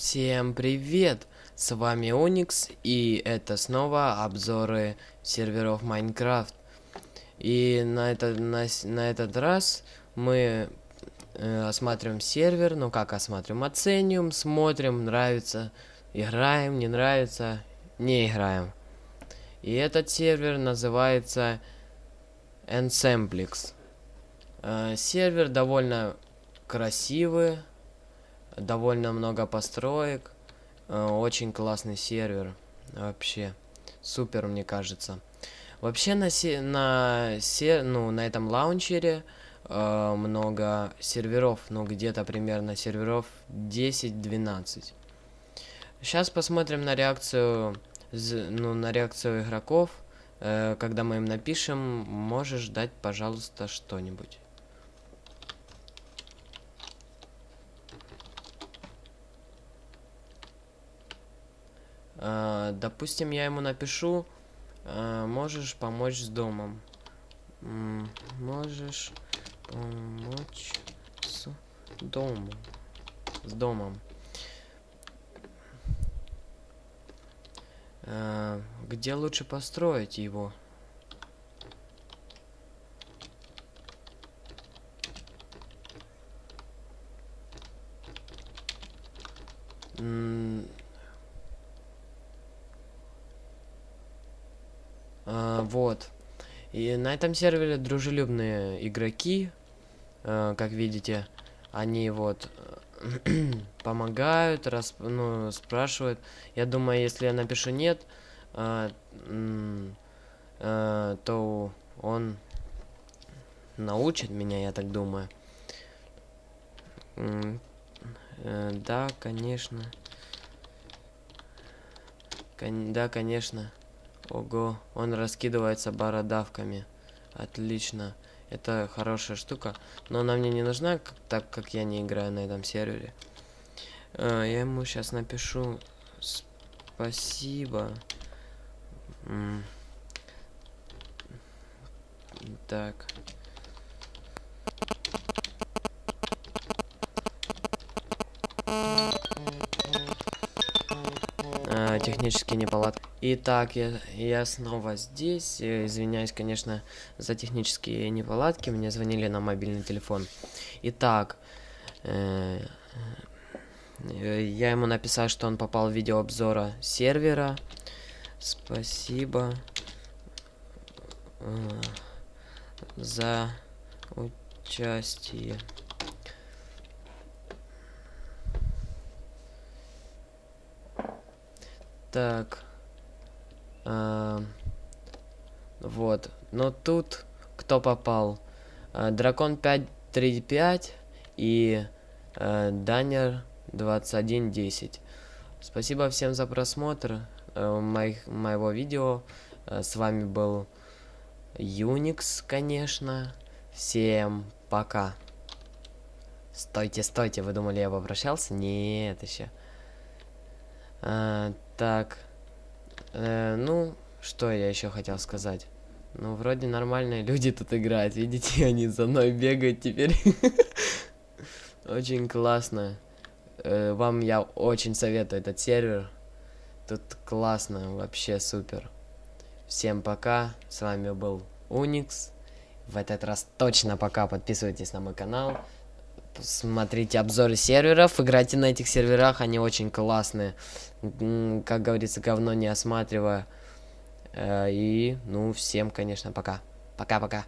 Всем привет! С вами Оникс, и это снова обзоры серверов Майнкрафт. И на, это, на, на этот раз мы э, осматриваем сервер, ну как осматриваем, оценим, смотрим, нравится, играем, не нравится, не играем. И этот сервер называется Ensemblix. Э, сервер довольно красивый, довольно много построек. Э, очень классный сервер. Вообще. Супер, мне кажется. Вообще на, се на, се ну, на этом лаунчере э, много серверов. Ну, где-то примерно серверов 10-12. Сейчас посмотрим на реакцию, ну, на реакцию игроков. Э, когда мы им напишем, можешь дать, пожалуйста, что-нибудь. Допустим, я ему напишу, э, можешь помочь с домом. Можешь помочь с домом. С домом. Э, где лучше построить его? А, вот. И на этом сервере дружелюбные игроки, э, как видите, они вот помогают, раз, ну, спрашивают. Я думаю, если я напишу нет, э, э, то он научит меня, я так думаю. Э, да, конечно. Кон да, конечно. Ого, он раскидывается бородавками. Отлично. Это хорошая штука. Но она мне не нужна, так как я не играю на этом сервере. А, я ему сейчас напишу спасибо. М так. Технические неполадки. Итак, я, я снова здесь. Я извиняюсь, конечно, за технические неполадки. Мне звонили на мобильный телефон. Итак, э, я ему написал, что он попал в видеообзора сервера. Спасибо э, за участие. Так. А, вот. Но тут кто попал? А, Дракон 535 и а, Данер 2110. Спасибо всем за просмотр а, моих, моего видео. А, с вами был Unix, конечно. Всем пока. Стойте, стойте, вы думали, я попрощался? Нет, еще. А, так. Э, ну, что я еще хотел сказать? Ну, вроде нормальные люди тут играют. Видите, они за мной бегают теперь. Очень классно. Э, вам я очень советую этот сервер. Тут классно, вообще супер. Всем пока. С вами был Уникс. В этот раз точно пока. Подписывайтесь на мой канал. Смотрите обзоры серверов, играйте на этих серверах, они очень классные. Как говорится, говно не осматривая. Э, и, ну, всем, конечно, пока. Пока-пока.